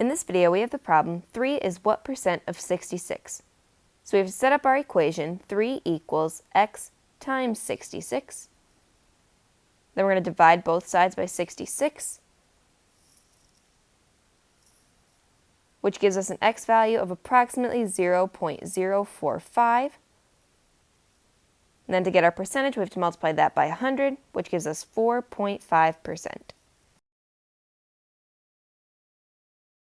In this video, we have the problem 3 is what percent of 66? So we have to set up our equation 3 equals x times 66. Then we're going to divide both sides by 66, which gives us an x value of approximately 0.045. And then to get our percentage, we have to multiply that by 100, which gives us 4.5%.